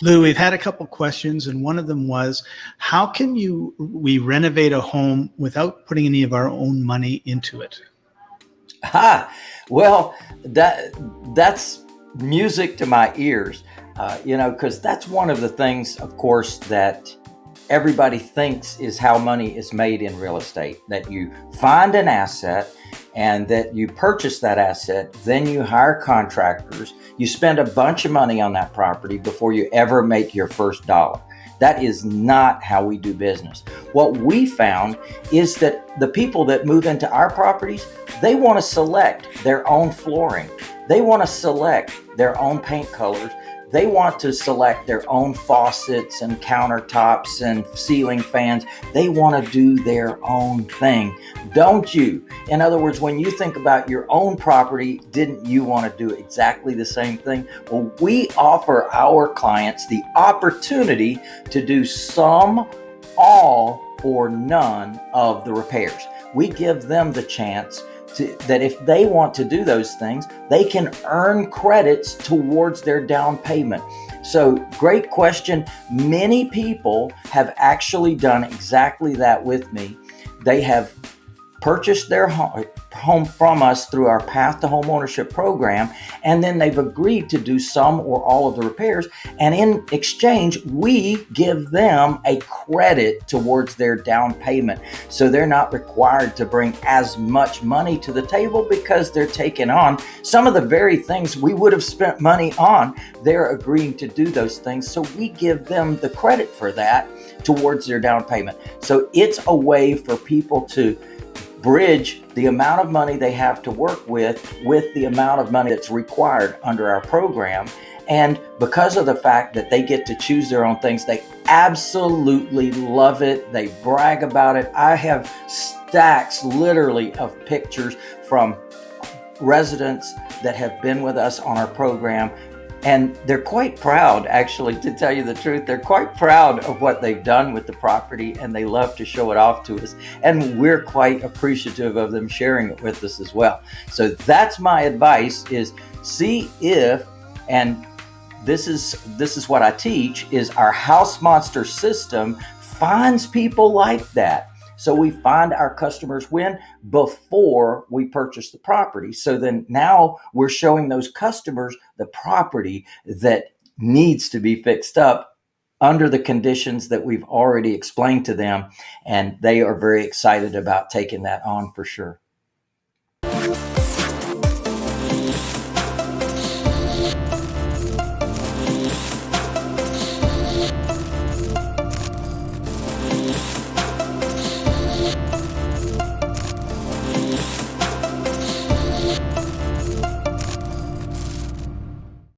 Lou, we've had a couple questions, and one of them was, how can you we renovate a home without putting any of our own money into it? Ah, well, that that's music to my ears. Uh, you know, because that's one of the things, of course, that everybody thinks is how money is made in real estate. That you find an asset and that you purchase that asset, then you hire contractors, you spend a bunch of money on that property before you ever make your first dollar. That is not how we do business. What we found is that the people that move into our properties, they want to select their own flooring. They want to select their own paint colors they want to select their own faucets and countertops and ceiling fans. They want to do their own thing, don't you? In other words, when you think about your own property, didn't you want to do exactly the same thing? Well, we offer our clients the opportunity to do some, all, or none of the repairs. We give them the chance to, that if they want to do those things, they can earn credits towards their down payment. So, great question. Many people have actually done exactly that with me. They have purchased their home, home from us through our Path to Home Ownership program, and then they've agreed to do some or all of the repairs. And in exchange, we give them a credit towards their down payment. So they're not required to bring as much money to the table because they're taking on some of the very things we would have spent money on. They're agreeing to do those things. So we give them the credit for that towards their down payment. So it's a way for people to bridge the amount of money they have to work with with the amount of money that's required under our program. And because of the fact that they get to choose their own things, they absolutely love it. They brag about it. I have stacks literally of pictures from residents that have been with us on our program and they're quite proud, actually, to tell you the truth. They're quite proud of what they've done with the property and they love to show it off to us. And we're quite appreciative of them sharing it with us as well. So that's my advice is see if, and this is this is what I teach is our house monster system finds people like that so we find our customers when before we purchase the property. So then now we're showing those customers the property that needs to be fixed up under the conditions that we've already explained to them. And they are very excited about taking that on for sure.